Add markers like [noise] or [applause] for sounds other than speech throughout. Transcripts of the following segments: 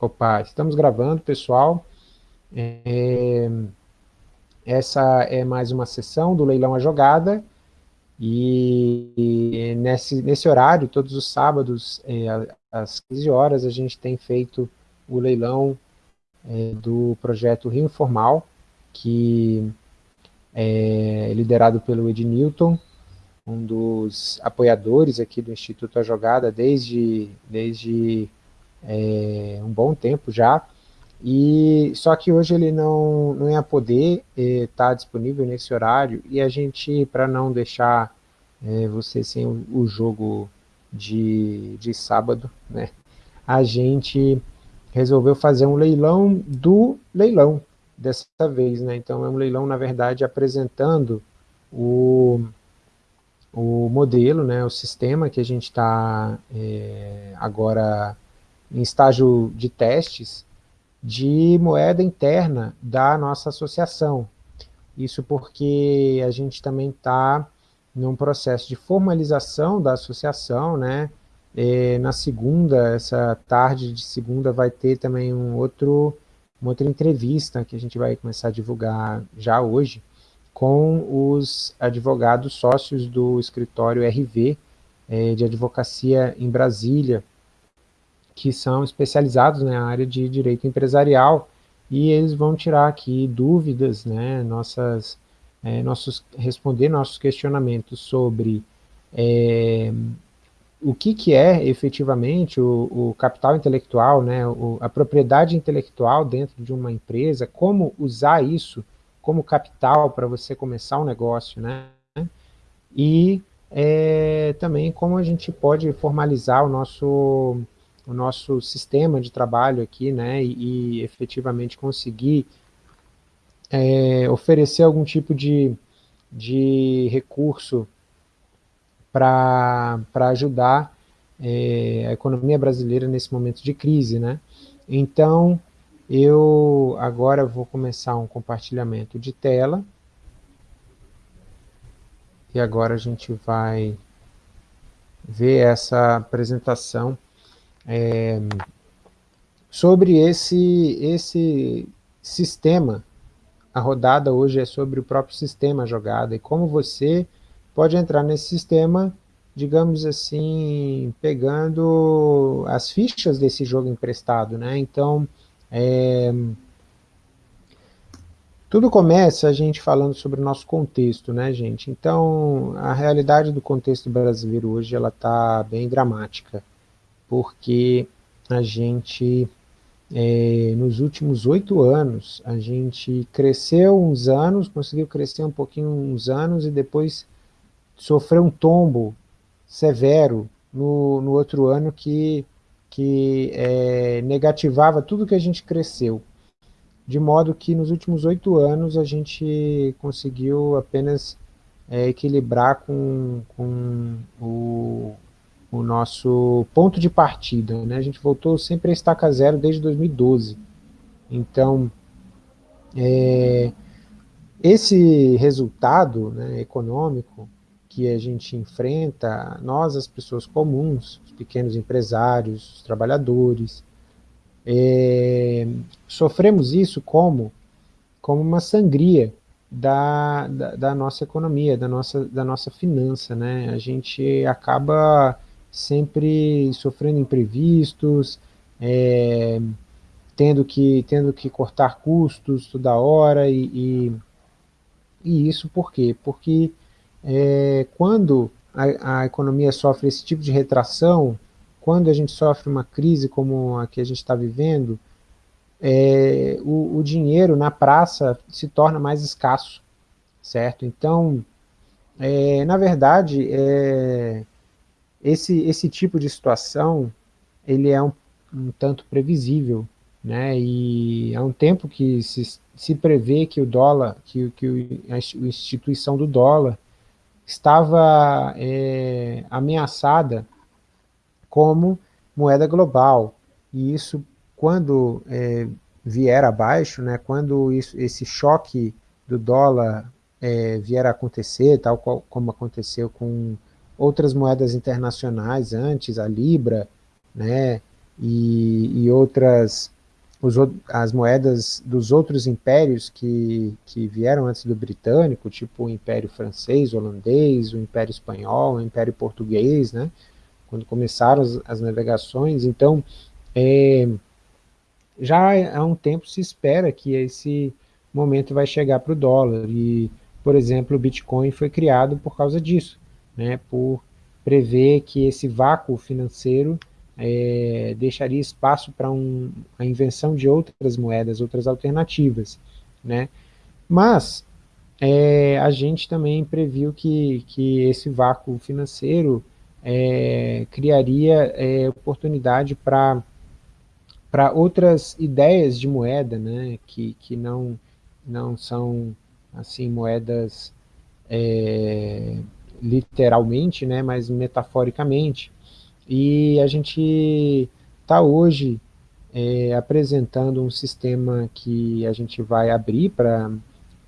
Opa, estamos gravando, pessoal. É, essa é mais uma sessão do Leilão a Jogada, e, nesse, nesse horário, todos os sábados, é, às 15 horas, a gente tem feito o leilão é, do projeto Rio Informal, que é liderado pelo Ed Newton, um dos apoiadores aqui do Instituto A Jogada desde, desde é, um bom tempo já, e só que hoje ele não, não ia poder estar é, tá disponível nesse horário, e a gente, para não deixar é, você sem o, o, jogo de, de sábado, né, a gente resolveu fazer um leilão do leilão dessa vez, né, então é um leilão, na verdade, apresentando o, o modelo, né, o sistema que a gente está é, agora em estágio de testes de moeda interna da nossa associação. Isso porque a gente também está num processo de formalização da associação, né? E na segunda, essa tarde de segunda, vai ter também um outro, uma outra entrevista que a gente vai começar a divulgar já hoje, com os advogados sócios do escritório RV, é, de advocacia em Brasília, que são especializados na área de direito empresarial, e eles vão tirar aqui dúvidas, né, nossas, é, nossos, responder nossos questionamentos sobre é, o que, que é efetivamente o, o capital intelectual, né, o, a propriedade intelectual dentro de uma empresa, como usar isso como capital para você começar um negócio, né, e é, também como a gente pode formalizar o nosso o nosso sistema de trabalho aqui, né, e, e efetivamente conseguir é, oferecer algum tipo de, de recurso para ajudar é, a economia brasileira nesse momento de crise, né. Então, eu agora vou começar um compartilhamento de tela, e agora a gente vai ver essa apresentação é, sobre esse, esse sistema. A rodada hoje é sobre o próprio sistema jogada e como você pode entrar nesse sistema, digamos assim, pegando as fichas desse jogo emprestado. Né? Então, é, tudo começa a gente falando sobre o nosso contexto, né, gente? Então, a realidade do contexto brasileiro hoje, ela está bem dramática porque a gente, é, nos últimos oito anos, a gente cresceu uns anos, conseguiu crescer um pouquinho uns anos e depois sofreu um tombo severo no, no outro ano que, que é, negativava tudo que a gente cresceu. De modo que nos últimos oito anos a gente conseguiu apenas é, equilibrar com, com o, o nosso ponto de partida. Né? A gente voltou sempre a estaca zero desde 2012. Então, é, esse resultado né, econômico que a gente enfrenta, nós, as pessoas comuns, os pequenos empresários, os trabalhadores, é, sofremos isso como, como uma sangria da, da, da, nossa economia, da nossa, da nossa finança. Né? A gente acaba sempre sofrendo imprevistos, é, tendo, que, tendo que cortar custos toda hora, e, e, e isso por quê? Porque é, quando a, a economia sofre esse tipo de retração, quando a gente sofre uma crise como a que a gente está vivendo, é, o, o, dinheiro na praça se torna mais escasso, certo? Então, é, na verdade, é, esse, esse tipo de situação, ele é um, um tanto previsível, né? E há um tempo que se, se prevê que o dólar, que, que a instituição do dólar estava é, ameaçada como moeda global. E isso, quando é, vier abaixo, né, quando isso, esse choque do dólar é, vier a acontecer, tal qual, como aconteceu com outras moedas internacionais antes, a Libra, né, e, e outras, os, as moedas dos outros impérios que, que vieram antes do britânico, tipo o Império Francês, holandês, o Império Espanhol, o Império Português, né? quando começaram as, as navegações, então é, já há um tempo se espera que esse momento vai chegar para o dólar, e, por exemplo, o Bitcoin foi criado por causa disso, né, por prever que esse vácuo financeiro é, deixaria espaço para um, a invenção de outras moedas, outras alternativas. Né? Mas é, a gente também previu que, que esse vácuo financeiro é, criaria é, oportunidade para para outras ideias de moeda, né, que, que não, não são assim moedas é, literalmente, né, mas metaforicamente. E a gente está hoje é, apresentando um sistema que a gente vai abrir para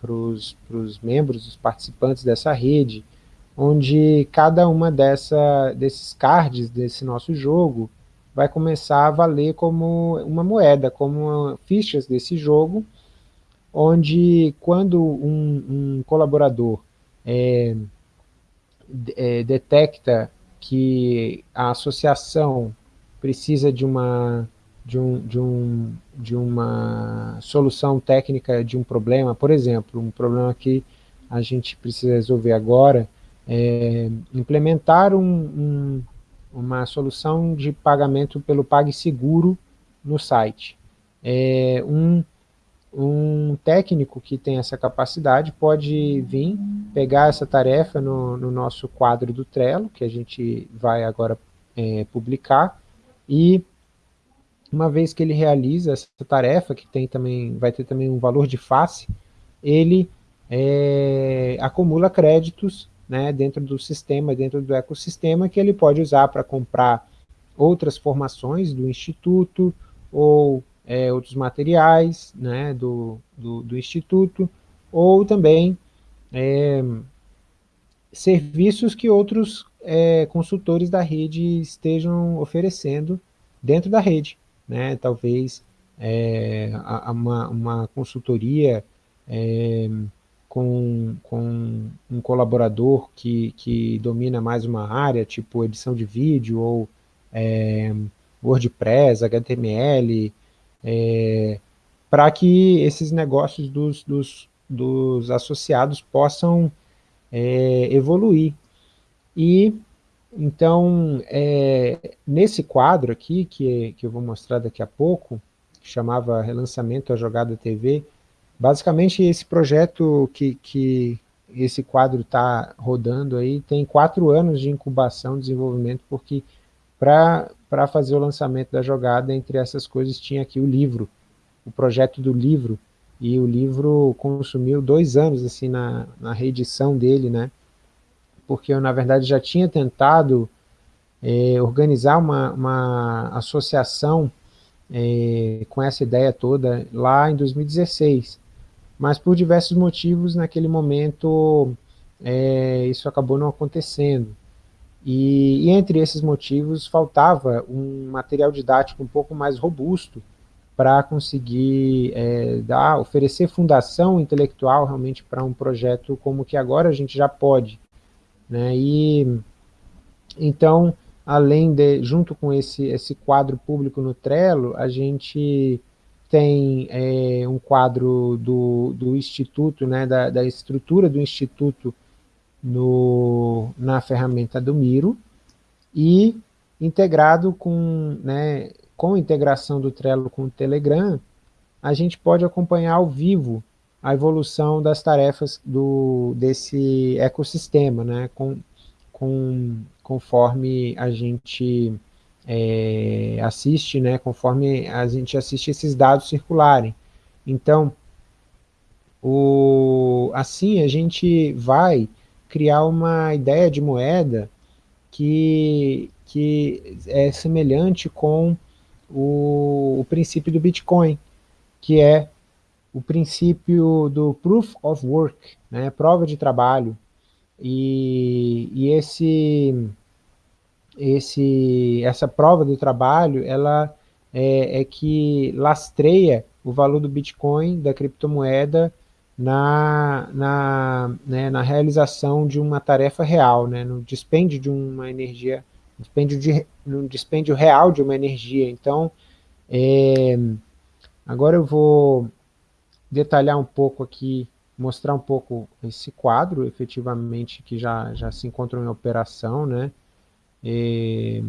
os membros, os participantes dessa rede, onde cada uma dessa, desses cards desse nosso jogo vai começar a valer como uma moeda, como fichas desse jogo, onde quando um, um colaborador é, é, detecta que a associação precisa de uma, de, um, de, um, de uma solução técnica de um problema, por exemplo, um problema que a gente precisa resolver agora, é implementar um, um, uma solução de pagamento pelo PagSeguro no site. É, um um técnico que tem essa capacidade pode vir, pegar essa tarefa no, no nosso quadro do Trello, que a gente vai agora é, publicar, e uma vez que ele realiza essa tarefa, que tem também, vai ter também um valor de face, ele é, acumula créditos né, dentro do sistema, dentro do ecossistema, que ele pode usar para comprar outras formações do Instituto, ou é, outros materiais né, do, do, do, Instituto, ou também é, serviços que outros é, consultores da rede estejam oferecendo dentro da rede. Né? Talvez é, uma, uma consultoria é, com, com um colaborador que, que domina mais uma área, tipo edição de vídeo ou é, WordPress, HTML, é, para que esses negócios dos, dos, dos associados possam é, evoluir. E, então, é, nesse quadro aqui, que, que eu vou mostrar daqui a pouco, que chamava Relançamento à Jogada TV, basicamente esse projeto que, que esse quadro está rodando aí, tem quatro anos de incubação, desenvolvimento, porque para fazer o lançamento da jogada, entre essas coisas tinha aqui o livro, o projeto do livro, e o livro consumiu dois anos assim na, na reedição dele, né? Porque eu, na verdade, já tinha tentado é, organizar uma, uma associação é, com essa ideia toda lá em 2016, mas por diversos motivos, naquele momento, é, isso acabou não acontecendo. E, e, entre esses motivos faltava um material didático um pouco mais robusto para conseguir é, dar, oferecer fundação intelectual realmente para um projeto como que agora a gente já pode. Né? E, então, além de, junto com esse, esse quadro público no Trello, a gente tem é, um quadro do, do Instituto, né, da, da estrutura do Instituto no, na ferramenta do Miro e integrado com, né, com a integração do Trello com o Telegram, a gente pode acompanhar ao vivo a evolução das tarefas do, desse ecossistema, né, com, com, conforme a gente é, assiste, né, conforme a gente assiste esses dados circularem. Então, o, assim a gente vai criar uma ideia de moeda que, que é semelhante com o, o princípio do Bitcoin, que é o princípio do Proof of Work, né, prova de trabalho, e, e esse, esse, essa prova do trabalho, ela é, é que lastreia o valor do Bitcoin, da criptomoeda, na, na, né, na realização de uma tarefa real, né, no dispêndio de uma energia, dispêndio de, no dispêndio real de uma energia. Então, é, agora eu vou detalhar um pouco aqui, mostrar um pouco esse quadro, efetivamente, que já, já se encontra em operação, né, é,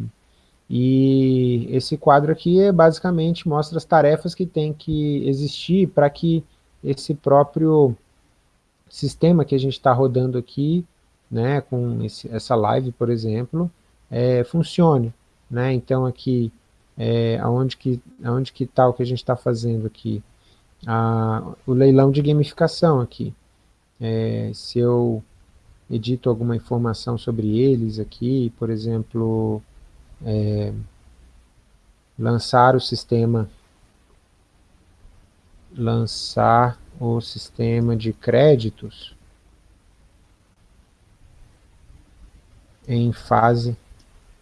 e esse quadro aqui é basicamente mostra as tarefas que tem que existir para que esse próprio sistema que a gente está rodando aqui, né, com esse, essa live, por exemplo, é, funcione. Né? Então aqui, é, aonde que aonde que está o que a gente está fazendo aqui? O leilão de gamificação aqui. É, se eu edito alguma informação sobre eles aqui, por exemplo, é, lançar o sistema lançar o sistema de créditos em fase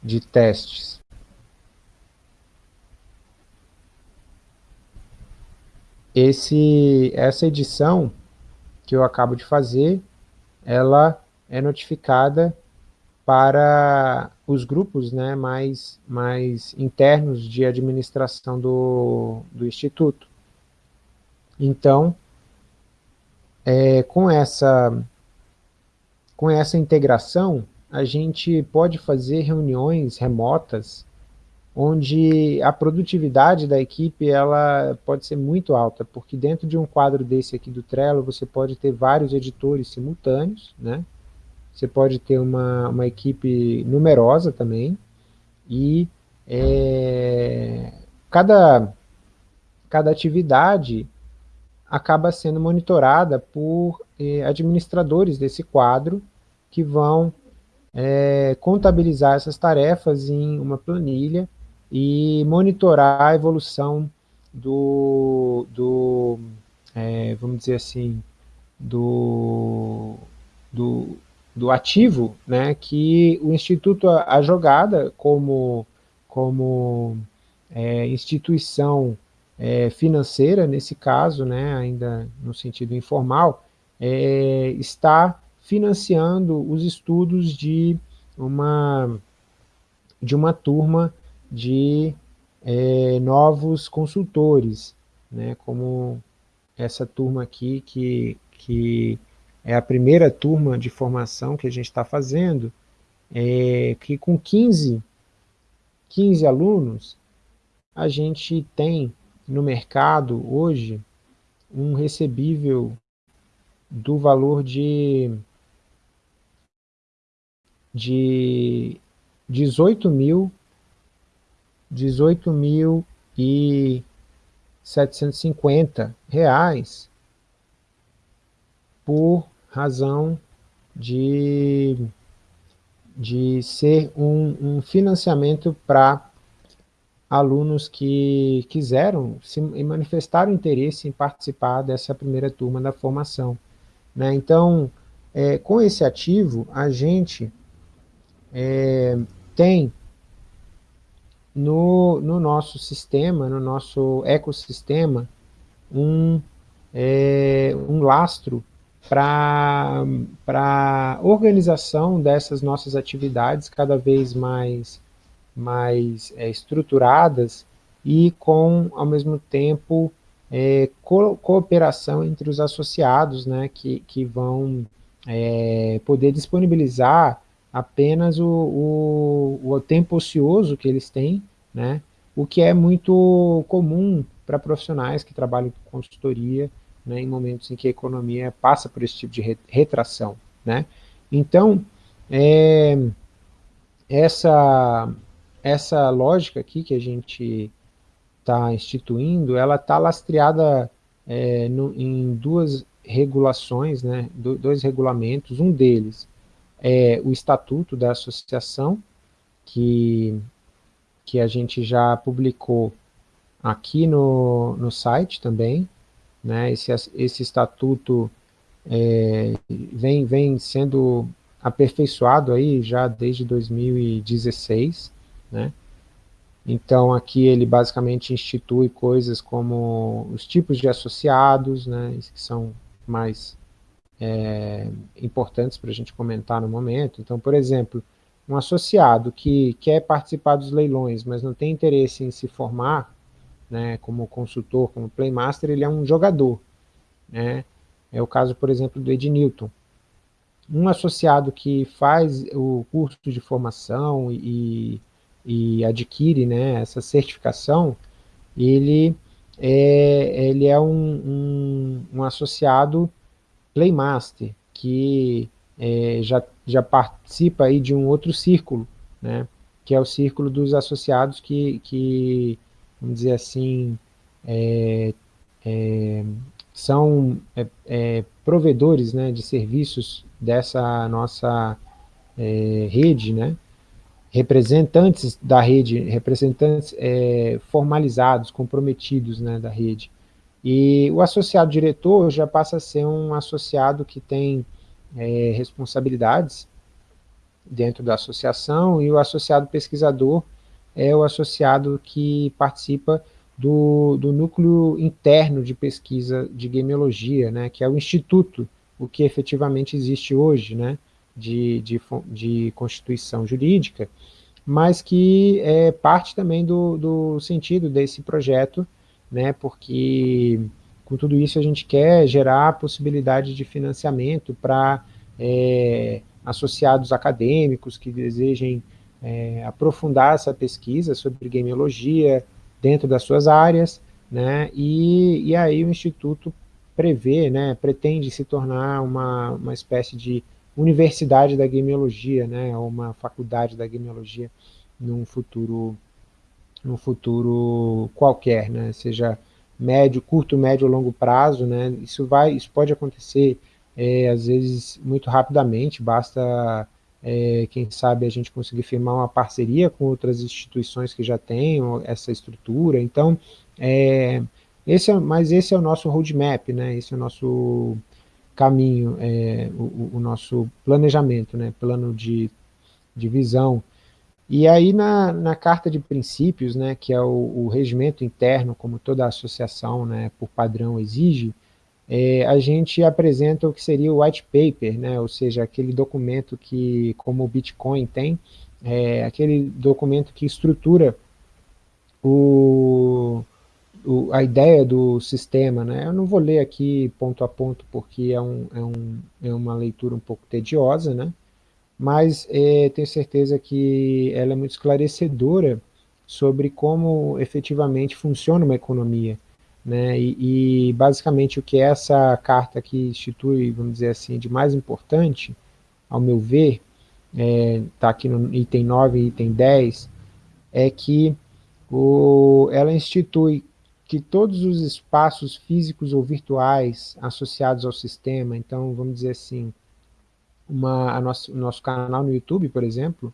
de testes. Esse, essa edição que eu acabo de fazer, ela é notificada para os grupos né, mais, mais internos de administração do, do Instituto. Então, é, com, essa, com essa integração, a gente pode fazer reuniões remotas onde a produtividade da equipe ela pode ser muito alta, porque dentro de um quadro desse aqui do Trello, você pode ter vários editores simultâneos, né? Você pode ter uma, uma equipe numerosa também, e é, cada, cada atividade acaba sendo monitorada por eh, administradores desse quadro que vão é, contabilizar essas tarefas em uma planilha e monitorar a evolução do, do é, vamos dizer assim, do, do, do ativo né, que o Instituto A Jogada, como, como é, instituição é, financeira, nesse caso, né, ainda no sentido informal, é, está financiando os estudos de uma, de uma turma de é, novos consultores, né, como essa turma aqui, que, que é a primeira turma de formação que a gente está fazendo, é, que com 15, 15 alunos, a gente tem no mercado hoje um recebível do valor de, de 18 mil, 18 mil e 750 reais por razão de, de ser um, um financiamento para alunos que quiseram se, manifestaram interesse em participar dessa primeira turma da formação. Né? Então, é, com esse ativo, a gente é, tem no, no nosso sistema, no nosso ecossistema, um, é, um lastro para a organização dessas nossas atividades cada vez mais mais é, estruturadas e com, ao mesmo tempo, é, co cooperação entre os associados, né, que, que vão é, poder disponibilizar apenas o, o, o, tempo ocioso que eles têm, né, o que é muito comum para profissionais que trabalham com consultoria, né, em momentos em que a economia passa por esse tipo de retração. Né. Então, é, essa, essa lógica aqui que a gente está instituindo, ela está lastreada é, no, em duas regulações, né, do, dois regulamentos, um deles é o Estatuto da Associação, que, que a gente já publicou aqui no, no site também, né, esse, esse estatuto é, vem, vem sendo aperfeiçoado aí já desde 2016, né? Então, aqui ele basicamente institui coisas como os tipos de associados, né, que são mais é, importantes para a gente comentar no momento. Então, por exemplo, um associado que quer participar dos leilões, mas não tem interesse em se formar né, como consultor, como playmaster, ele é um jogador. Né? É o caso, por exemplo, do Ed Newton. Um associado que faz o curso de formação e, e adquire né, essa certificação, ele é, ele é um, um, um associado Playmaster, que é, já, já participa aí de um outro círculo, né, que é o círculo dos associados que, que vamos dizer assim, é, é, são é, é, provedores né, de serviços dessa nossa é, rede, né, representantes da rede, representantes formalizados, comprometidos né, da rede. E o associado diretor já passa a ser um associado que tem é, responsabilidades dentro da associação, e o associado pesquisador é o associado que participa do, do núcleo interno de pesquisa de gameologia, né, que é o instituto, o que efetivamente existe hoje, né, de, de, de constituição jurídica, mas que é parte também do, do sentido desse projeto, né, porque com tudo isso a gente quer gerar possibilidade de financiamento para é, associados acadêmicos que desejem é, aprofundar essa pesquisa sobre gameologia dentro das suas áreas, né, e, e aí o Instituto prevê, né, pretende se tornar uma, uma espécie de universidade da gameologia, né, uma faculdade da gameologia num futuro no futuro qualquer, né? seja médio, curto, médio ou longo prazo, né? isso, vai, isso pode acontecer é, às vezes muito rapidamente, basta, é, quem sabe, a gente conseguir firmar uma parceria com outras instituições que já tenham essa estrutura, então, é, esse é, mas esse é o nosso roadmap, né? esse é o nosso caminho, é, o, o, nosso planejamento, né? plano de, de visão, e aí na, na carta de princípios, né, que é o, o regimento interno, como toda associação né, por padrão exige, é, a gente apresenta o que seria o white paper, né, ou seja, aquele documento que, como o Bitcoin tem, é aquele documento que estrutura o, o, a ideia do sistema. Né? Eu não vou ler aqui ponto a ponto porque é, um, é, um, é uma leitura um pouco tediosa, né? mas é, tenho certeza que ela é muito esclarecedora sobre como efetivamente funciona uma economia. Né? E, e, basicamente o que essa carta aqui institui, vamos dizer assim, de mais importante, ao meu ver, está é, tá aqui no item 9 e item 10, é que o, ela institui que todos os espaços físicos ou virtuais associados ao sistema, então vamos dizer assim, uma, nosso, nosso canal no YouTube, por exemplo,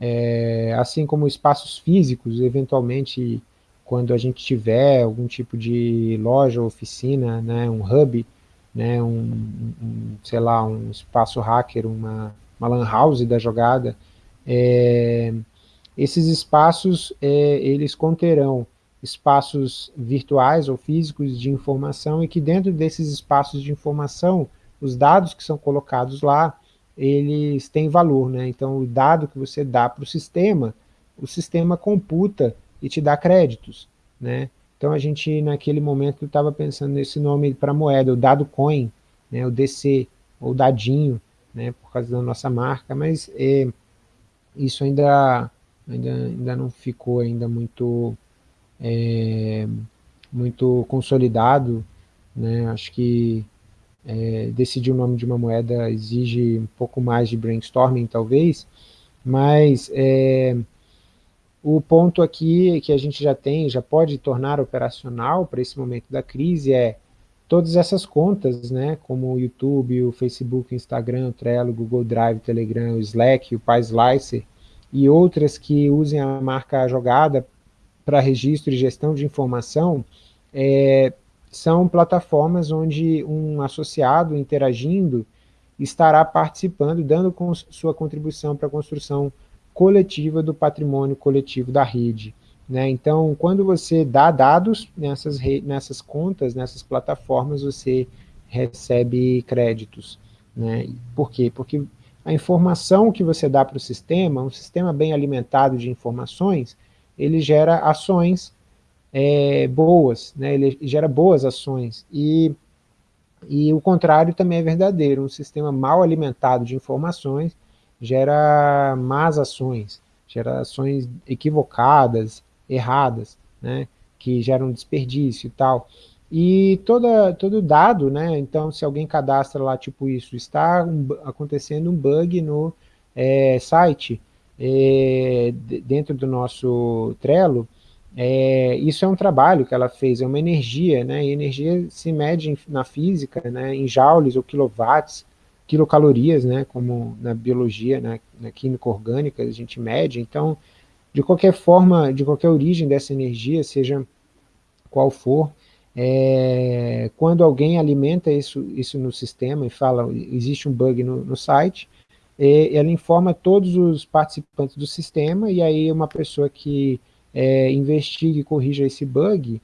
é, assim como espaços físicos, eventualmente, quando a gente tiver algum tipo de loja, oficina, né, um hub, né, um, um sei lá, um espaço hacker, uma, uma lan house da jogada, é, esses espaços, é, eles conterão espaços virtuais ou físicos de informação e que dentro desses espaços de informação, os dados que são colocados lá, eles têm valor, né? Então, o dado que você dá para o sistema, o sistema computa e te dá créditos, né? Então, a gente, naquele momento, estava pensando nesse nome para moeda, o dado coin, né? o DC, ou dadinho, né? Por causa da nossa marca, mas é, isso ainda, ainda, ainda não ficou ainda muito, é, muito consolidado, né? Acho que é, decidir o nome de uma moeda exige um pouco mais de brainstorming, talvez, mas é, o ponto aqui que a gente já tem, já pode tornar operacional para esse momento da crise é todas essas contas, né, como o YouTube, o Facebook, o Instagram, o Trello, o Google Drive, o Telegram, o Slack, o PySlicer e outras que usem a marca jogada para registro e gestão de informação, é, são plataformas onde um associado interagindo estará participando, dando sua contribuição para a construção coletiva do patrimônio coletivo da rede. Né? Então, quando você dá dados nessas, nessas contas, nessas plataformas, você recebe créditos. Né? Por quê? Porque a informação que você dá para o sistema, um sistema bem alimentado de informações, ele gera ações é, boas, né? ele gera boas ações. E, e o contrário também é verdadeiro, um sistema mal alimentado de informações gera más ações, gera ações equivocadas, erradas, né? que geram desperdício e tal. E toda, todo dado, né, então se alguém cadastra lá tipo isso, está um, acontecendo um bug no é, site, é, dentro do nosso Trello, é, isso é um trabalho que ela fez, é uma energia, né, e energia se mede em, na física, né, em joules ou quilowatts, quilocalorias, né, como na biologia, né, na química orgânica a gente mede, então, de qualquer forma, de qualquer origem dessa energia, seja qual for, é, quando alguém alimenta isso, isso no sistema e fala, existe um bug no, no site, é, ela informa todos os participantes do sistema, e aí uma pessoa que é, investigue e corrija esse bug,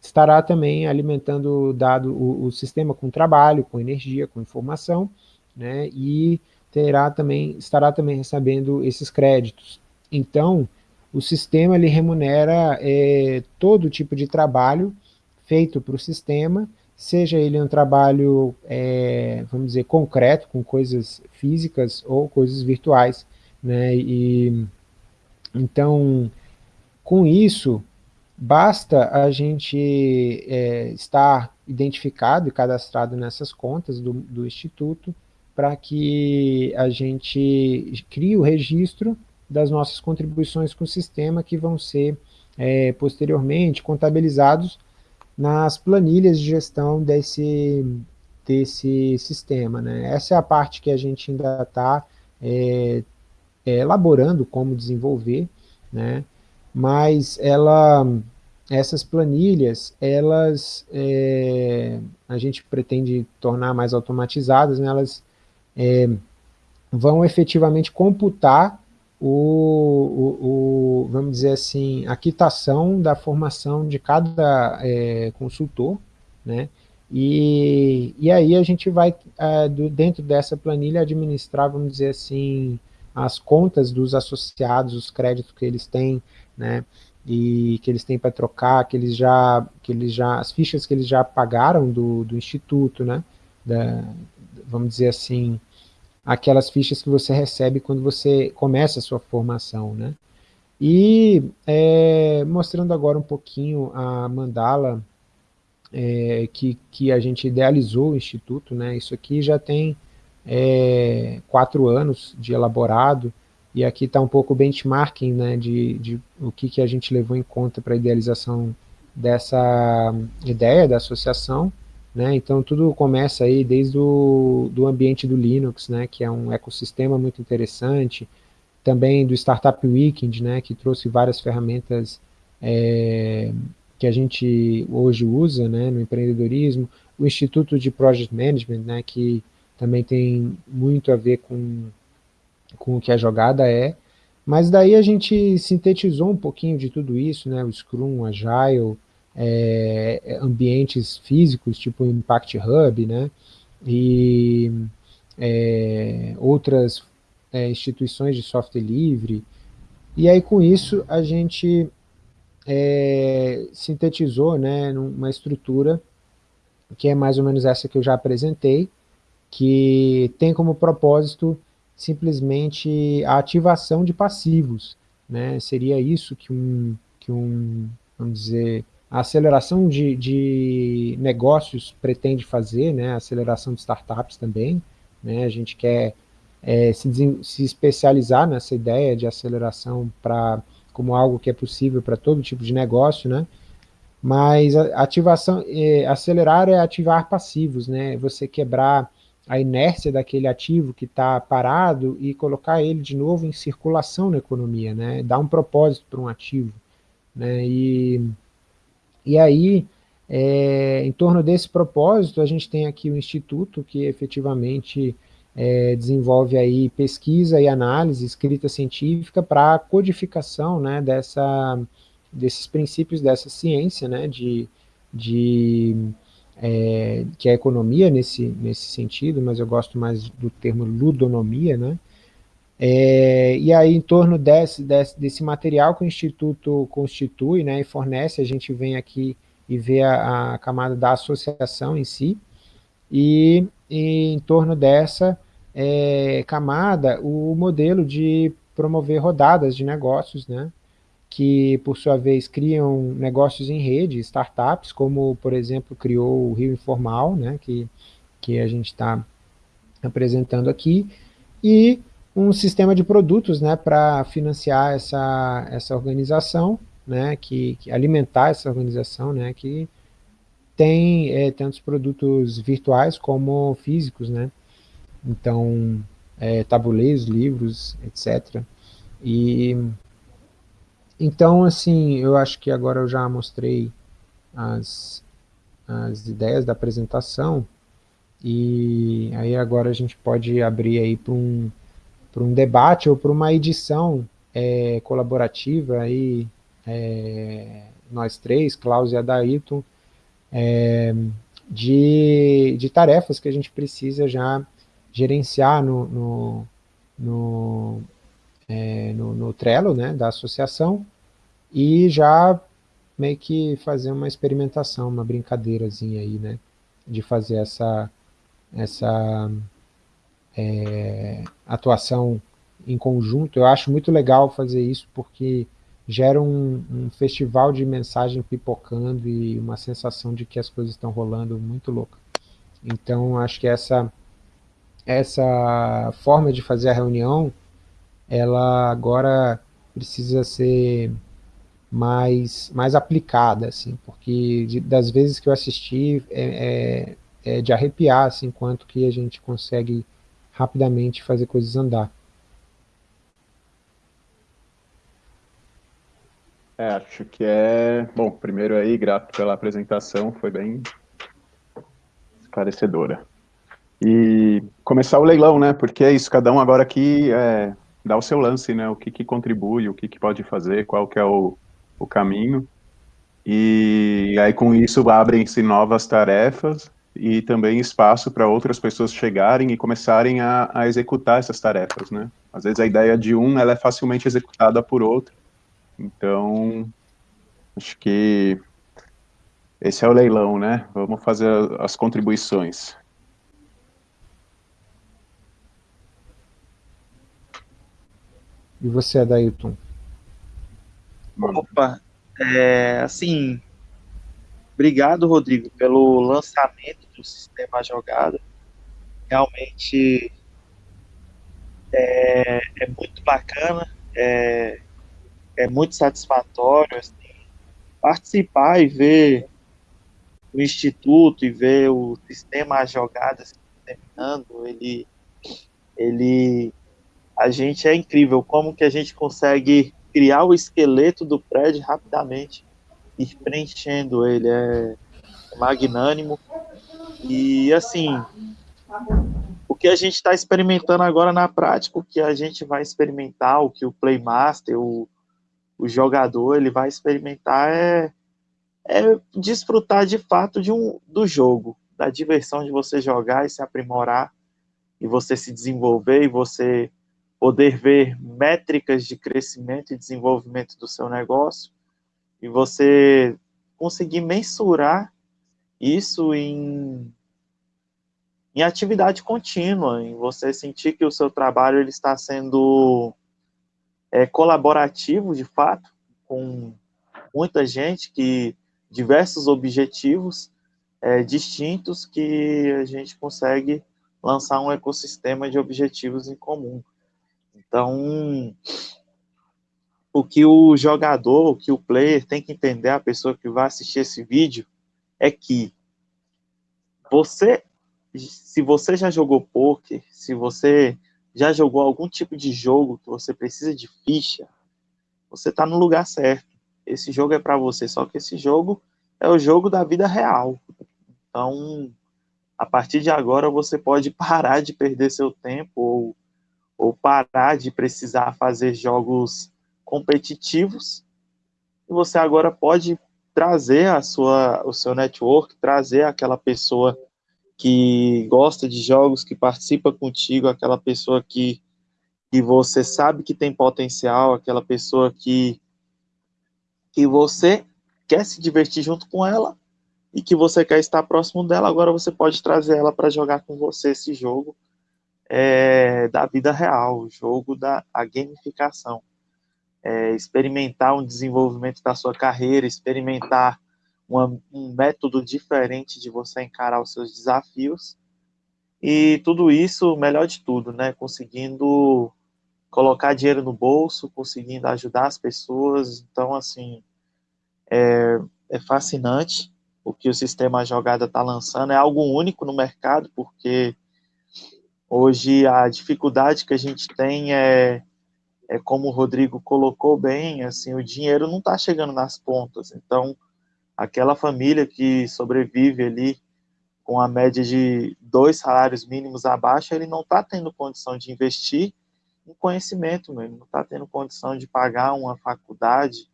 estará também alimentando dado o, o, sistema com trabalho, com energia, com informação, né, e terá também, estará também recebendo esses créditos. Então, o sistema ele remunera é, todo tipo de trabalho feito para o sistema, seja ele um trabalho, é, vamos dizer, concreto, com coisas físicas ou coisas virtuais. Né? E, então, com isso, basta a gente é, estar identificado e cadastrado nessas contas do, do Instituto para que a gente crie o registro das nossas contribuições com o sistema que vão ser é, posteriormente contabilizados nas planilhas de gestão desse, desse sistema. Né? Essa é a parte que a gente ainda está é, é, elaborando como desenvolver, né? mas ela, essas planilhas, elas, é, a gente pretende tornar mais automatizadas, né? elas é, vão efetivamente computar o, o, o, vamos dizer assim, a quitação da formação de cada é, consultor, né? E, e aí a gente vai, é, do, dentro dessa planilha, administrar, vamos dizer assim, as contas dos associados, os créditos que eles têm, né? E que eles têm para trocar, que eles já, que eles já, as fichas que eles já pagaram do, do instituto, né? Da, vamos dizer assim, aquelas fichas que você recebe quando você começa a sua formação, né? E é, mostrando agora um pouquinho a mandala é, que, que a gente idealizou o Instituto, né? Isso aqui já tem é, quatro anos de elaborado, e aqui está um pouco o benchmarking né, de, de o que, que a gente levou em conta para a idealização dessa ideia da associação, né? Então tudo começa aí desde o do ambiente do Linux, né? que é um ecossistema muito interessante, também do Startup Weekend, né? que trouxe várias ferramentas é, que a gente hoje usa né? no empreendedorismo, o Instituto de Project Management, né? que também tem muito a ver com, com o que a jogada é, mas daí a gente sintetizou um pouquinho de tudo isso, né? o Scrum, o Agile, é, ambientes físicos, tipo Impact Hub, né, e é, outras é, instituições de software livre, e aí com isso a gente é, sintetizou né, numa estrutura que é mais ou menos essa que eu já apresentei, que tem como propósito simplesmente a ativação de passivos, né? seria isso que um, que um, vamos dizer, a aceleração de, de negócios pretende fazer, né, aceleração de startups também, né, a gente quer é, se, se especializar nessa ideia de aceleração para como algo que é possível para todo tipo de negócio, né, mas ativação, é, acelerar é ativar passivos, né, você quebrar a inércia daquele ativo que está parado e colocar ele de novo em circulação na economia, né, dar um propósito para um ativo, né, e e aí, é, em torno desse propósito, a gente tem aqui o Instituto, que efetivamente é, desenvolve aí pesquisa e análise, escrita científica para codificação né, dessa, desses princípios dessa ciência, né, de, de é, que é a economia nesse, nesse sentido, mas eu gosto mais do termo ludonomia, né, é, e aí, em torno desse, desse, desse, material que o Instituto constitui né, e fornece, a gente vem aqui e vê a, a camada da associação em si, e, e em torno dessa é, camada, o modelo de promover rodadas de negócios, né, que, por sua vez, criam negócios em rede, startups, como, por exemplo, criou o Rio Informal, né, que, que a gente está apresentando aqui, e um sistema de produtos né, para financiar essa, essa organização, né, que, que, alimentar essa organização, né, que tem é, tantos produtos virtuais como físicos, né, então é, tabuleiros, livros, etc. E então assim, eu acho que agora eu já mostrei as, as ideias da apresentação e aí agora a gente pode abrir aí para um para um debate ou para uma edição é, colaborativa, aí, é, nós três, Klaus e Adailton, é, de, de tarefas que a gente precisa já gerenciar no, no, no, é, no, no Trello né, da associação e já meio que fazer uma experimentação, uma brincadeirazinha aí, né, de fazer essa, essa é, atuação em conjunto. Eu acho muito legal fazer isso, porque gera um, um, festival de mensagem pipocando e uma sensação de que as coisas estão rolando muito louca. Então, acho que essa, essa forma de fazer a reunião, ela agora precisa ser mais, mais aplicada, assim, porque de, das vezes que eu assisti, é, é, é de arrepiar, assim, quanto que a gente consegue rapidamente fazer coisas andar. É, acho que é... Bom, primeiro aí, grato pela apresentação, foi bem esclarecedora. E começar o leilão, né, porque é isso, cada um agora aqui é, dá o seu lance, né, o que, que contribui, o que, que pode fazer, qual que é o, o caminho. E aí com isso abrem-se novas tarefas, e também espaço para outras pessoas chegarem e começarem a, a, executar essas tarefas, né? Às vezes a ideia de um, ela é facilmente executada por outro. Então, acho que esse é o leilão, né? Vamos fazer as contribuições. E você, Adailton? Opa, é, assim, Obrigado, Rodrigo, pelo lançamento do sistema jogada. Realmente é, é muito bacana, é, é muito satisfatório assim, participar e ver o instituto e ver o sistema jogadas terminando, ele, ele, a gente é incrível como que a gente consegue criar o esqueleto do prédio rapidamente ir preenchendo ele, é magnânimo. E assim, o que a gente está experimentando agora na prática, o que a gente vai experimentar, o que o Playmaster, o, o jogador, ele vai experimentar é, é desfrutar de fato de um, do jogo, da diversão de você jogar e se aprimorar, e você se desenvolver, e você poder ver métricas de crescimento e desenvolvimento do seu negócio, e você conseguir mensurar isso em, em atividade contínua, em você sentir que o seu trabalho ele está sendo é, colaborativo, de fato, com muita gente, que diversos objetivos é, distintos que a gente consegue lançar um ecossistema de objetivos em comum. Então, o que o jogador, o que o player tem que entender, a pessoa que vai assistir esse vídeo, é que você, se você já jogou poker, se você já jogou algum tipo de jogo que você precisa de ficha, você está no lugar certo. Esse jogo é para você, só que esse jogo é o jogo da vida real. Então, a partir de agora, você pode [laughs] parar de perder seu tempo ou, ou parar de precisar fazer jogos competitivos, você agora pode trazer a sua, o seu network, trazer aquela pessoa que gosta de jogos, que participa contigo, aquela pessoa que, que você sabe que tem potencial, aquela pessoa que, que você quer se divertir junto com ela e que você quer estar próximo dela, agora você pode trazer ela para jogar com você esse jogo é, da vida real, o jogo da gamificação é, experimentar um desenvolvimento da sua carreira, experimentar uma, um método diferente de você encarar os seus desafios. E tudo isso, melhor de tudo, né? Conseguindo colocar dinheiro no bolso, conseguindo ajudar as pessoas. Então, assim, é, é fascinante o que o sistema jogada está lançando. É algo único no mercado, porque hoje a dificuldade que a gente tem é é como o Rodrigo colocou bem, assim, o dinheiro não está chegando nas pontas. Então, aquela família que sobrevive ali com a média de dois salários mínimos abaixo, ele não está tendo condição de investir em conhecimento, ele não está tendo condição de pagar uma faculdade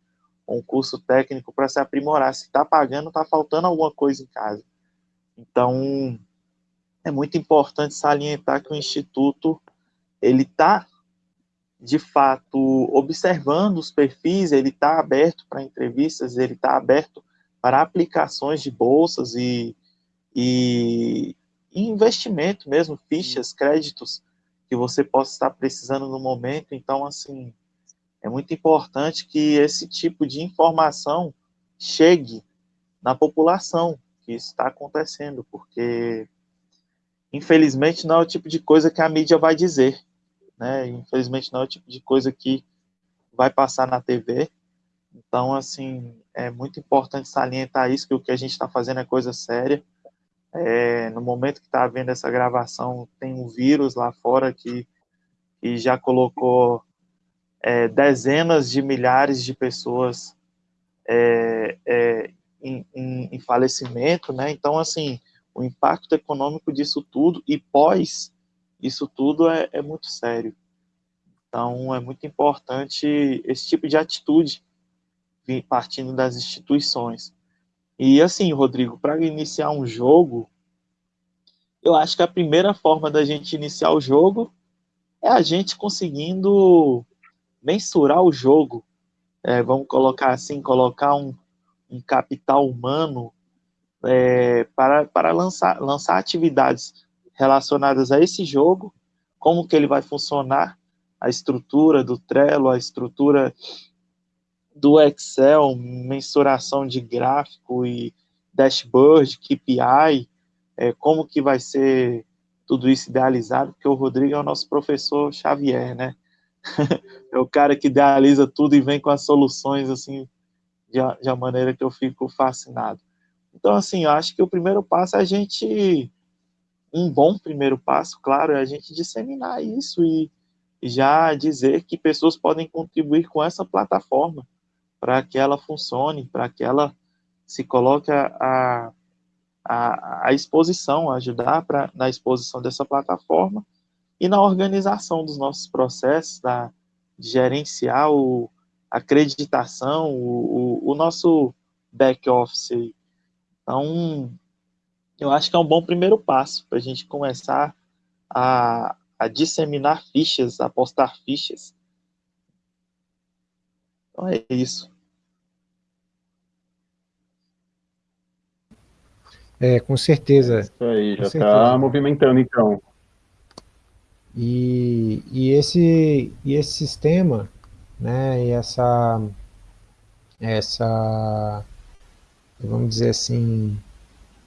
um curso técnico para se aprimorar. Se está pagando, está faltando alguma coisa em casa. Então, é muito importante salientar que o Instituto ele está de fato, observando os perfis, ele está aberto para entrevistas, ele está aberto para aplicações de bolsas e, e, e, investimento mesmo, fichas, créditos que você possa estar precisando no momento. Então, assim, é muito importante que esse tipo de informação chegue na população que está acontecendo, porque infelizmente não é o tipo de coisa que a mídia vai dizer né? Infelizmente não é o tipo de coisa que vai passar na TV. Então, assim, é muito importante salientar isso, que o que a gente está fazendo é coisa séria. É, no momento que está havendo essa gravação, tem um vírus lá fora que, que já colocou é, dezenas de milhares de pessoas é, é em, em, em, falecimento, né? Então, assim, o impacto econômico disso tudo e pós isso tudo é, é muito sério. Então, é muito importante esse tipo de atitude partindo das instituições. E assim, Rodrigo, para iniciar um jogo, eu acho que a primeira forma da gente iniciar o jogo é a gente conseguindo mensurar o jogo. É, vamos colocar assim, colocar um, um capital humano é, para, para lançar, lançar atividades relacionadas a esse jogo, como que ele vai funcionar, a estrutura do Trello, a estrutura do Excel, mensuração de gráfico e dashboard, KPI, é, como que vai ser tudo isso idealizado, porque o Rodrigo é o nosso professor Xavier, né? [laughs] é o cara que idealiza tudo e vem com as soluções, assim, de, de maneira que eu fico fascinado. Então, assim, eu acho que o primeiro passo é a gente um bom primeiro passo, claro, é a gente disseminar isso e já dizer que pessoas podem contribuir com essa plataforma para que ela funcione, para que ela se coloque a, a, a exposição, ajudar pra, na exposição dessa plataforma e na organização dos nossos processos, da, de gerenciar o, a acreditação, o, o, o nosso back-office. Então, eu acho que é um bom primeiro passo para a gente começar a, a disseminar fichas, a postar fichas. Então é isso. É, com certeza. É isso aí, já está movimentando então. E, e, esse, e esse sistema, né, e essa, essa, vamos dizer assim,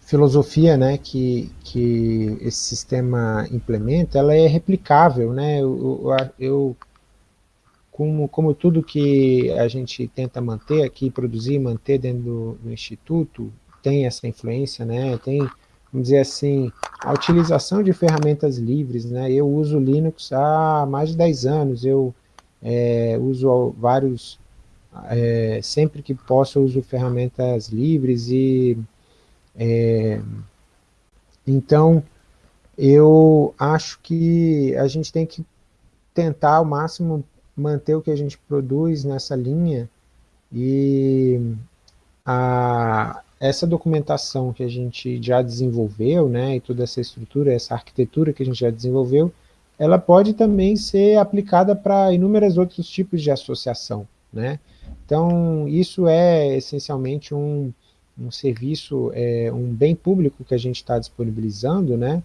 filosofia né, que, que esse sistema implementa, ela é replicável, né, eu, eu, como, como tudo que a gente tenta manter aqui, produzir, manter dentro do, do Instituto, tem essa influência, né, tem, vamos dizer assim, a utilização de ferramentas livres, né, eu uso Linux há mais de 10 anos, eu é, uso vários, é, sempre que posso eu uso ferramentas livres e é, então, eu acho que a gente tem que tentar ao máximo manter o que a gente produz nessa linha E a, essa documentação que a gente já desenvolveu, né, e toda essa estrutura, essa arquitetura que a gente já desenvolveu, ela pode também ser aplicada para inúmeros outros tipos de associação, né? Então, isso é essencialmente um, um serviço, é, um bem público que a gente está disponibilizando, né?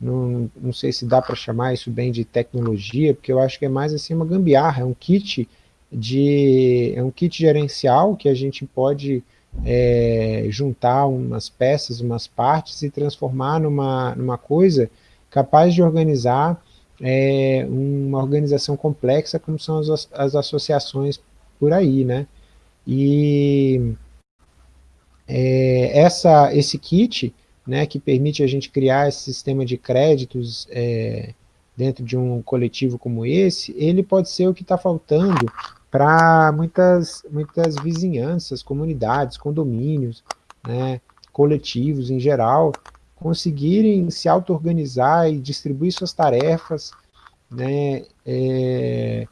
Não, não sei se dá para chamar isso bem de tecnologia, porque eu acho que é mais assim uma gambiarra, é um kit de, é um kit gerencial que a gente pode é, juntar umas peças, umas partes e transformar numa, numa coisa capaz de organizar é, uma organização complexa como são as, as associações por aí, né? E é, essa, esse kit, né, que permite a gente criar esse sistema de créditos é, dentro de um coletivo como esse, ele pode ser o que está faltando para muitas, muitas vizinhanças, comunidades, condomínios, né, coletivos em geral, conseguirem se auto-organizar e distribuir suas tarefas, né, é,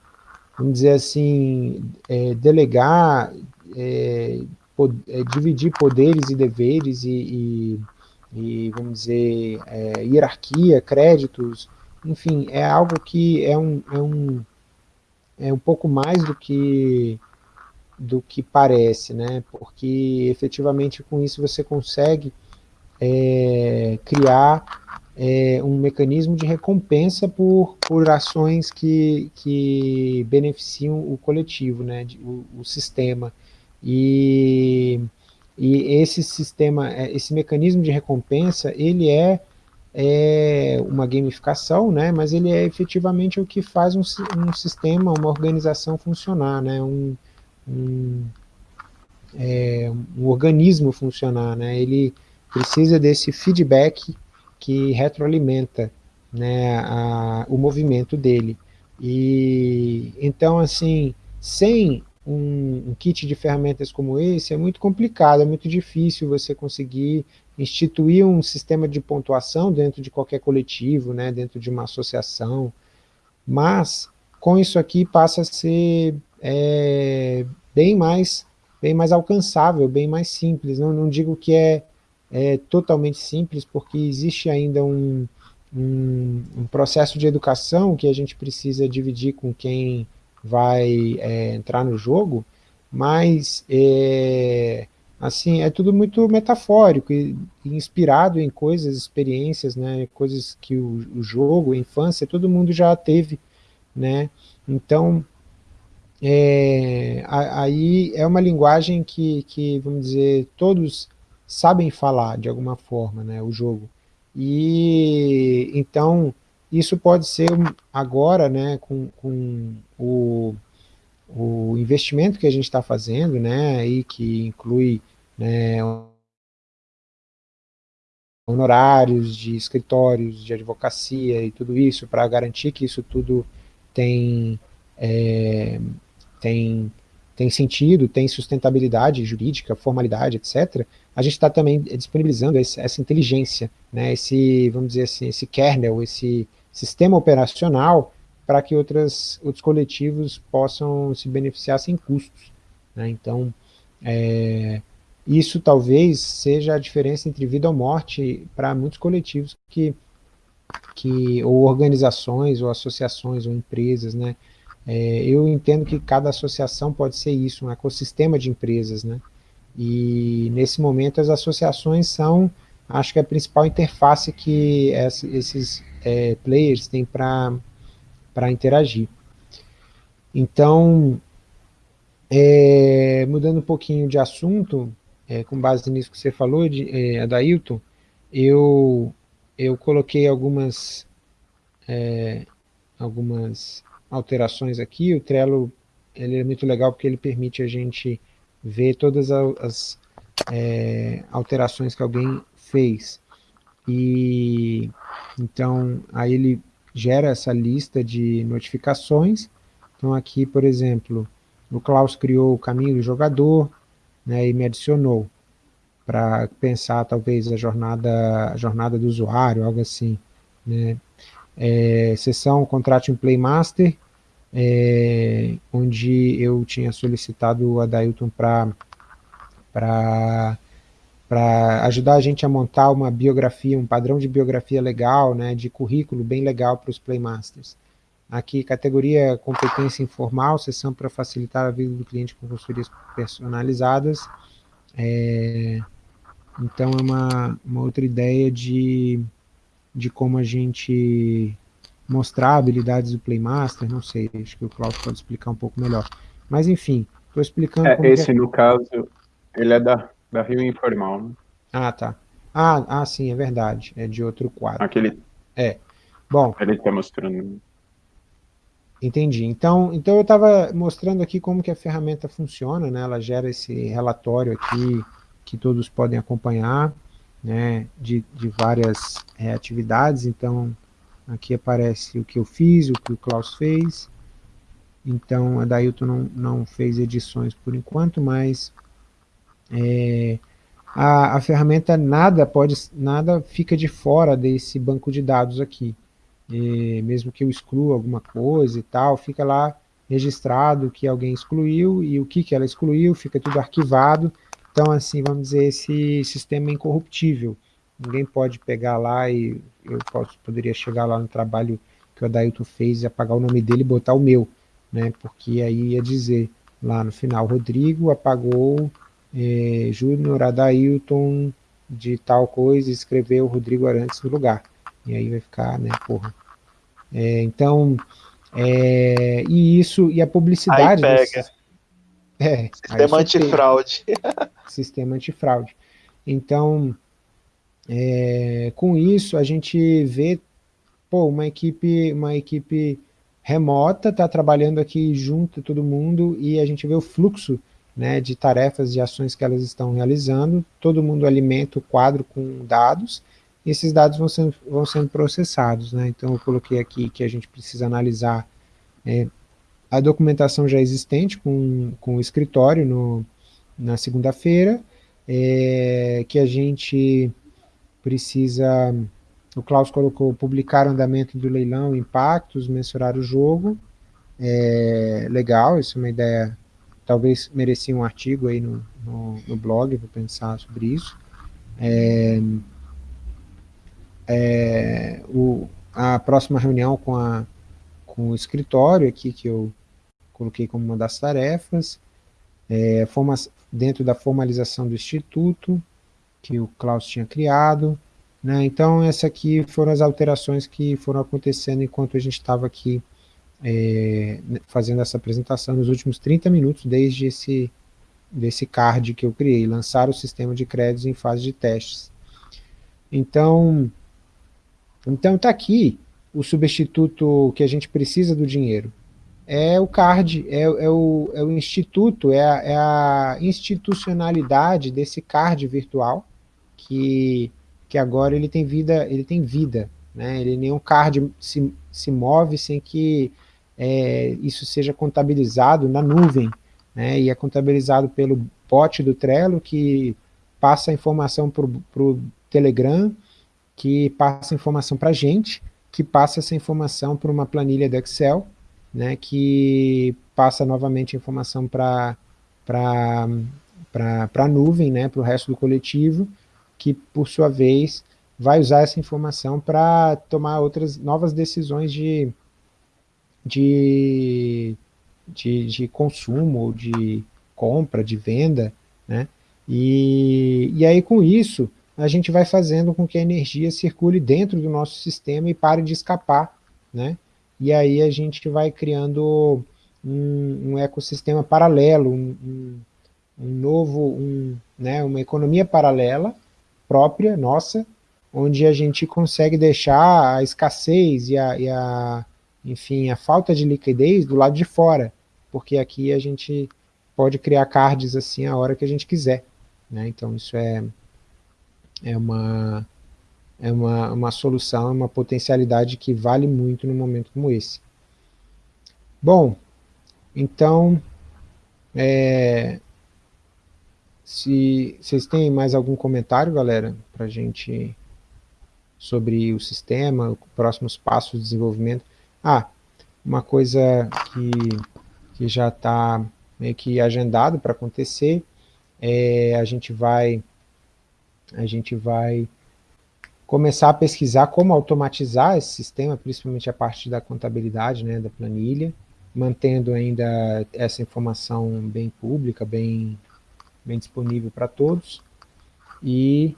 vamos dizer assim, é, delegar, é, dividir poderes e deveres e, e, e vamos dizer, é, hierarquia, créditos, enfim, é algo que é um, é um é um pouco mais do que do que parece, né? Porque efetivamente com isso você consegue é, criar é, um mecanismo de recompensa por, por ações que, que beneficiam o coletivo, né? o, o sistema. E, e esse sistema, é, esse mecanismo de recompensa, ele é é uma gamificação, né, mas ele é efetivamente o que faz um, um sistema, uma organização funcionar, né, um, um, é, um organismo funcionar, né, ele precisa desse feedback que retroalimenta né, a, o movimento dele. E então, assim, sem um, um, kit de ferramentas como esse, é muito complicado, é muito difícil você conseguir instituir um sistema de pontuação dentro de qualquer coletivo, né, dentro de uma associação, mas com isso aqui passa a ser é, bem, mais, bem mais alcançável, bem mais simples. Não, não digo que é, é totalmente simples, porque existe ainda um, um, um, processo de educação que a gente precisa dividir com quem vai é, entrar no jogo, mas é, assim, é tudo muito metafórico e, inspirado em coisas, experiências, né, coisas que o, o, jogo, a infância, todo mundo já teve, né, então, é, aí é uma linguagem que, que, vamos dizer, todos sabem falar de alguma forma, né, o jogo, e então, isso pode ser agora, né, com, com o o investimento que a gente está fazendo, né, aí que inclui né, honorários de escritórios de advocacia e tudo isso, para garantir que isso tudo tem, é, tem, tem sentido, tem sustentabilidade jurídica, formalidade, etc., a gente está também disponibilizando esse, essa inteligência, né, esse, vamos dizer assim, esse kernel, esse sistema operacional para que outras, outros coletivos possam se beneficiar sem custos. Né? Então, é, isso talvez seja a diferença entre vida ou morte para muitos coletivos que, que, ou organizações, ou associações, ou empresas, né? É, eu entendo que cada associação pode ser isso, um ecossistema de empresas, né? E nesse momento as associações são, acho que a principal interface que esses é, players têm para interagir. Então, é, mudando um pouquinho de assunto, é, com base nisso que você falou, de, é, Adailton, eu, eu coloquei algumas, é, algumas alterações aqui, o Trello ele é muito legal porque ele permite a gente ver todas as é, alterações que alguém fez. E então aí ele gera essa lista de notificações. Então aqui, por exemplo, o Klaus criou o caminho do jogador, né, e me adicionou para pensar talvez a jornada, a jornada do usuário, algo assim. Né. É, sessão Contrate um Playmaster, é, onde eu tinha solicitado o Adailton para para ajudar a gente a montar uma biografia, um padrão de biografia legal, né, de currículo bem legal para os Playmasters. Aqui, categoria competência informal, sessão para facilitar a vida do cliente com consultorias personalizadas. É, então, é uma, uma outra ideia de, de como a gente mostrar habilidades do Playmaster, não sei, acho que o Cláudio pode explicar um pouco melhor. Mas, enfim, estou explicando... É, esse, é... no caso, ele é da, da Rio Informal, né? Ah, tá. Ah, ah, sim, é verdade. É de outro quadro. Aquele... É. Bom... Ele está mostrando... Entendi. Então, então eu estava mostrando aqui como que a ferramenta funciona, né? Ela gera esse relatório aqui que todos podem acompanhar, né? De, de várias é, atividades. Então, aqui aparece o que eu fiz, o que o Klaus fez. Então, a Dailton não, não fez edições por enquanto, mas é, a, a ferramenta nada pode, nada fica de fora desse banco de dados aqui. E mesmo que eu exclua alguma coisa e tal, fica lá registrado que alguém excluiu e o que, que ela excluiu, fica tudo arquivado. Então, assim, vamos dizer, esse sistema é incorruptível. Ninguém pode pegar lá e eu posso, poderia chegar lá no trabalho que o Adailton fez e apagar o nome dele e botar o meu, né? Porque aí ia dizer lá no final, Rodrigo apagou é, Júnior Adailton de tal coisa e escreveu Rodrigo Arantes no lugar. E aí vai ficar, né, porra. É, então, é, e isso, e a publicidade... Aí pega. Desse, é, sistema antifraude. [laughs] sistema antifraude. Então, é, com isso, a gente vê, pô, uma equipe, uma equipe remota, está trabalhando aqui junto todo mundo, e a gente vê o fluxo né, de tarefas e ações que elas estão realizando, todo mundo alimenta o quadro com dados, e esses dados vão sendo, vão sendo processados. Né? Então eu coloquei aqui que a gente precisa analisar é, a documentação já existente com, com o escritório no, na segunda-feira, é, que a gente precisa, o Klaus colocou, publicar o andamento do leilão, impactos, mensurar o jogo, é, legal, isso é uma ideia talvez merecia um artigo aí no, no, no blog, vou pensar sobre isso. É, é, o, a próxima reunião com, a, com o escritório aqui, que eu coloquei como uma das tarefas, é, dentro da formalização do instituto, que o Klaus tinha criado, né? então essa aqui foram as alterações que foram acontecendo enquanto a gente estava aqui é, fazendo essa apresentação nos últimos 30 minutos, desde esse desse card que eu criei, lançar o sistema de créditos em fase de testes. Então, então está aqui o substituto que a gente precisa do dinheiro. É o card, é, é, o, é o instituto, é a, é a institucionalidade desse card virtual, que, que agora ele tem vida, ele tem vida, né? ele nenhum card se, se move sem que é, isso seja contabilizado na nuvem, né, e é contabilizado pelo bot do Trello, que passa a informação para o Telegram, que passa a informação para a gente, que passa essa informação para uma planilha do Excel, né, que passa novamente a informação para a nuvem, né, para o resto do coletivo, que por sua vez vai usar essa informação para tomar outras novas decisões de de, de, de consumo, de compra, de venda, né? E, e aí com isso a gente vai fazendo com que a energia circule dentro do nosso sistema e pare de escapar, né? E aí a gente vai criando um, um ecossistema paralelo, um, um, um novo, né, uma economia paralela própria, nossa, onde a gente consegue deixar a escassez e a, e a enfim, a falta de liquidez do lado de fora, porque aqui a gente pode criar cards assim a hora que a gente quiser. Né? Então isso é, é, uma, é uma, uma solução, uma potencialidade que vale muito num momento como esse. Bom, então, é, se vocês têm mais algum comentário, galera, para a gente sobre o sistema, próximos passos de desenvolvimento, ah, uma coisa que, que já está meio que agendado para acontecer, é, a gente vai a gente vai começar a pesquisar como automatizar esse sistema, principalmente a parte da contabilidade, né, da planilha, mantendo ainda essa informação bem pública, bem, bem disponível para todos, e,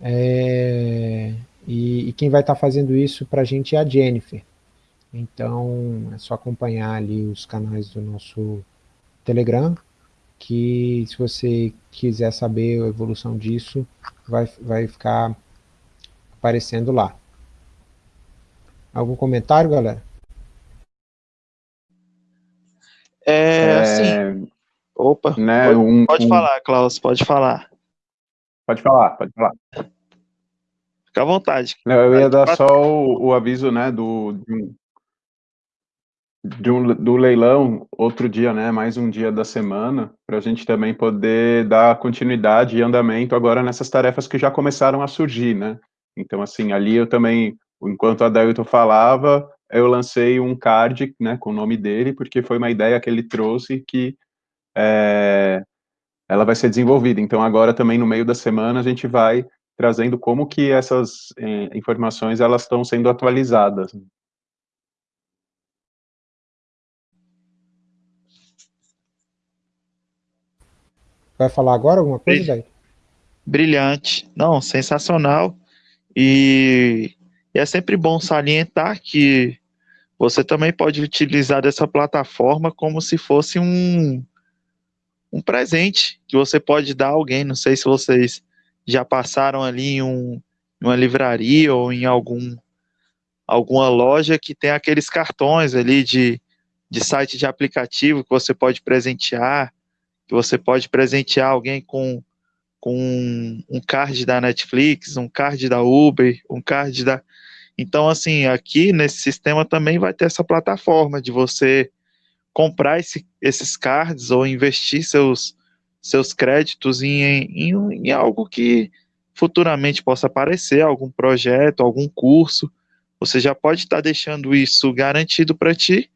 é, e, e, quem vai estar tá fazendo isso para a gente é a Jennifer, então é só acompanhar ali os canais do nosso Telegram, que se você quiser saber a evolução disso, vai, vai ficar aparecendo lá. Algum comentário, galera? É, é assim. Opa, né, pode, um, pode um... falar, Klaus, pode falar. Pode falar, pode falar. Fica à vontade. Não, eu ia dar só o, o aviso, né, do, do, do leilão, outro dia, né, mais um dia da semana, para a gente também poder dar continuidade e andamento agora nessas tarefas que já começaram a surgir, né. Então, assim, ali eu também, enquanto a Dailton falava, eu lancei um card, né, com o nome dele, porque foi uma ideia que ele trouxe que é, ela vai ser desenvolvida. Então, agora também no meio da semana a gente vai trazendo como que essas eh, informações elas estão sendo atualizadas. Vai falar agora alguma coisa, daí? Brilhante. Não, sensacional. E, e é sempre bom salientar que você também pode utilizar dessa plataforma como se fosse um, um presente que você pode dar a alguém. Não sei se vocês já passaram ali em um, uma livraria ou em algum alguma loja que tem aqueles cartões ali de, de site de aplicativo que você pode presentear que você pode presentear alguém com, com um card da Netflix, um card da Uber, um card da. Então, assim, aqui nesse sistema também vai ter essa plataforma de você comprar esse, esses cards ou investir seus, seus créditos em, em, em algo que futuramente possa aparecer, algum projeto, algum curso. Você já pode estar deixando isso garantido para ti,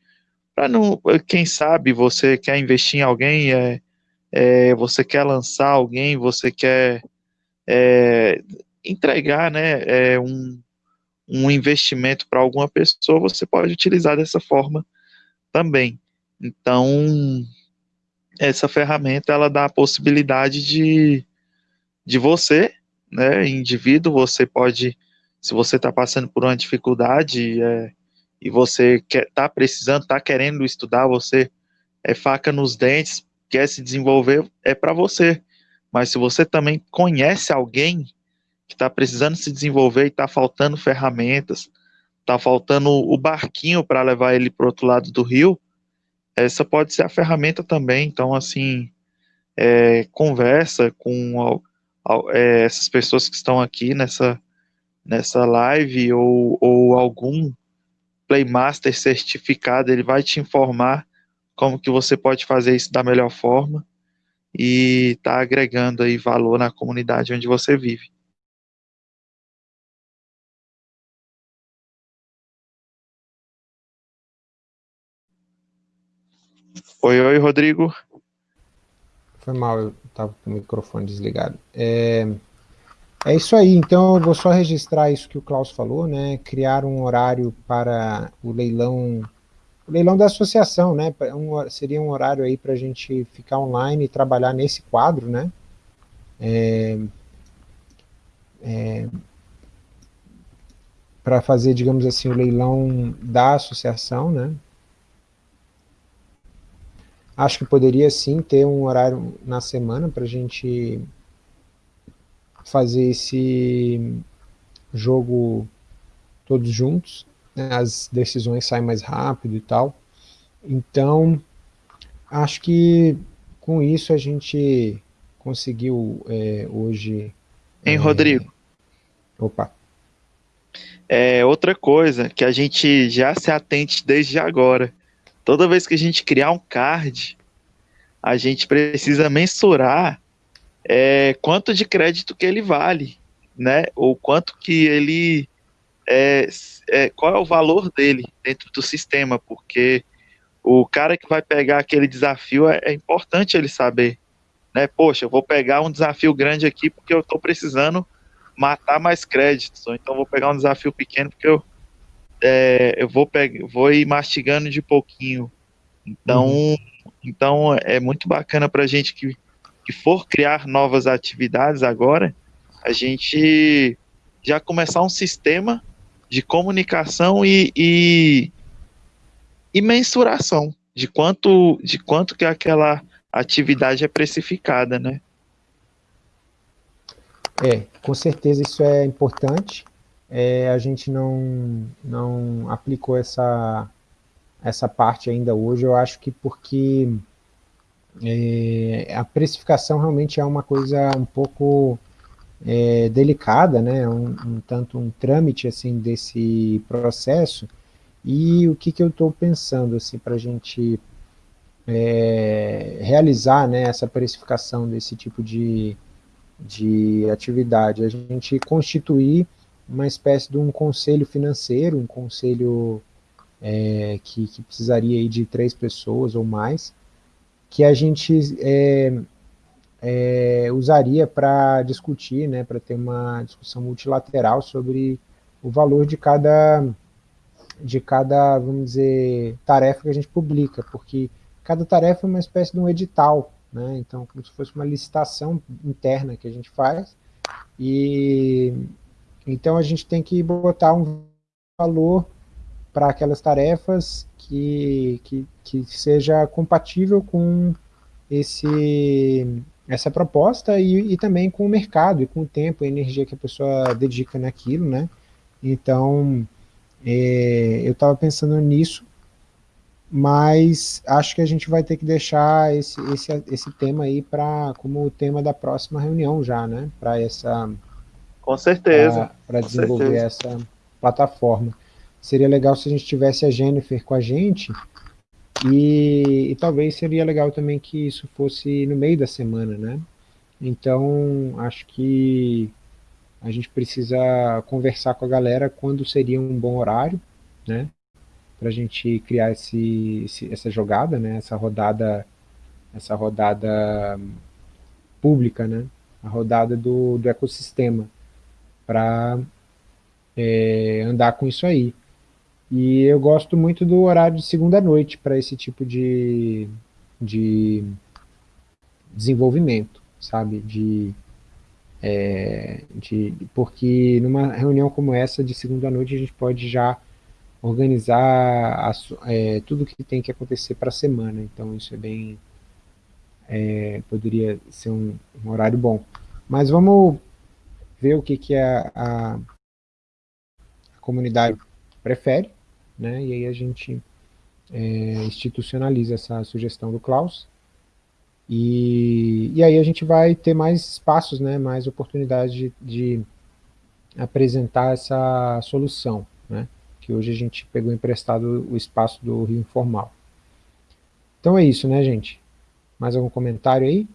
para não, quem sabe você quer investir em alguém, é, é, você quer lançar alguém, você quer é, entregar né, é, um, um investimento para alguma pessoa, você pode utilizar dessa forma também. Então, essa ferramenta ela dá a possibilidade de, de você, né, indivíduo, você pode, se você está passando por uma dificuldade é, e você está precisando, está querendo estudar, você é faca nos dentes, quer se desenvolver é para você. Mas se você também conhece alguém que está precisando se desenvolver e está faltando ferramentas, está faltando o barquinho para levar ele para o outro lado do rio, essa pode ser a ferramenta também. Então, assim, é, conversa com é, essas pessoas que estão aqui nessa, nessa live ou, ou algum Playmaster certificado, ele vai te informar como que você pode fazer isso da melhor forma e tá agregando aí valor na comunidade onde você vive. Oi, oi, Rodrigo. Foi mal, eu estava com o microfone desligado. É, é isso aí, então eu vou só registrar isso que o Klaus falou, né? Criar um horário para o leilão o leilão da associação, né? Um, seria um horário aí para a gente ficar online e trabalhar nesse quadro, né? É, é, para fazer, digamos assim, o leilão da associação, né? Acho que poderia sim ter um horário na semana para a gente fazer esse jogo todos juntos as decisões saem mais rápido e tal. Então, acho que com isso a gente conseguiu é, hoje... Hein, é... Rodrigo? Opa. É, outra coisa que a gente já se atente desde agora. Toda vez que a gente criar um card, a gente precisa mensurar é, quanto de crédito que ele vale, né? Ou quanto que ele é, é, qual é o valor dele dentro do sistema, porque o cara que vai pegar aquele desafio é, é importante ele saber, né? Poxa, eu vou pegar um desafio grande aqui porque eu estou precisando matar mais créditos, ou então vou pegar um desafio pequeno porque eu, é, eu vou, pegar, vou ir mastigando de pouquinho. Então, então é muito bacana para a gente que, que for criar novas atividades agora, a gente já começar um sistema de comunicação e, e, e mensuração de quanto, de quanto que aquela atividade é precificada, né? É, com certeza isso é importante. É, a gente não, não aplicou essa, essa parte ainda hoje, eu acho que porque é, a precificação realmente é uma coisa um pouco é, delicada, né, um, um, tanto um trâmite assim desse processo, e o que, que eu estou pensando assim, para a gente é, realizar né, essa precificação desse tipo de, de atividade, a gente constituir uma espécie de um conselho financeiro, um conselho é, que, que, precisaria de três pessoas ou mais, que a gente é, usaria para discutir, né, para ter uma discussão multilateral sobre o valor de cada, de cada, vamos dizer, tarefa que a gente publica, porque cada tarefa é uma espécie de um edital, né, então como se fosse uma licitação interna que a gente faz, e então a gente tem que botar um valor para aquelas tarefas que, que, que seja compatível com esse essa proposta e, e, também com o mercado e com o tempo e energia que a pessoa dedica naquilo, né? Então, é, eu estava pensando nisso, mas acho que a gente vai ter que deixar esse, esse, esse tema aí para como o tema da próxima reunião já, né? Para essa... Com certeza. Para desenvolver certeza. essa plataforma. Seria legal se a gente tivesse a Jennifer com a gente, e, e, talvez seria legal também que isso fosse no meio da semana, né? Então, acho que a gente precisa conversar com a galera quando seria um bom horário, né? Para a gente criar esse, esse, essa jogada, né? Essa rodada, essa rodada pública, né? A rodada do, do ecossistema para é, andar com isso aí. E eu gosto muito do horário de segunda noite para esse tipo de, de desenvolvimento, sabe? De, é, de, porque numa reunião como essa de segunda noite a gente pode já organizar a, é, tudo que tem que acontecer para a semana, então isso é bem, é, poderia ser um, um, horário bom. Mas vamos ver o que, que a, a, a comunidade prefere, né? E aí a gente é, institucionaliza essa sugestão do Klaus. E, e aí a gente vai ter mais espaços, né, mais oportunidades de, de apresentar essa solução, né, que hoje a gente pegou emprestado o espaço do Rio Informal. Então é isso, né, gente? Mais algum comentário aí?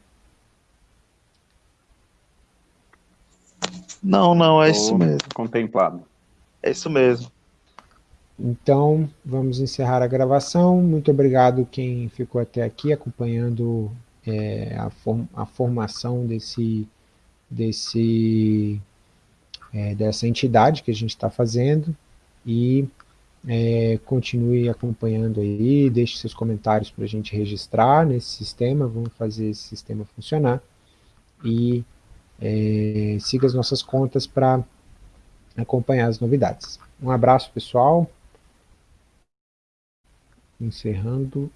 Não, não, é isso mesmo. Contemplado. É isso mesmo. Então, vamos encerrar a gravação. Muito obrigado quem ficou até aqui acompanhando é, a, form a, formação desse, desse, é, dessa entidade que a gente está fazendo e é, continue acompanhando aí, deixe seus comentários para a gente registrar nesse sistema, vamos fazer esse sistema funcionar e é, siga as nossas contas para acompanhar as novidades. Um abraço pessoal, encerrando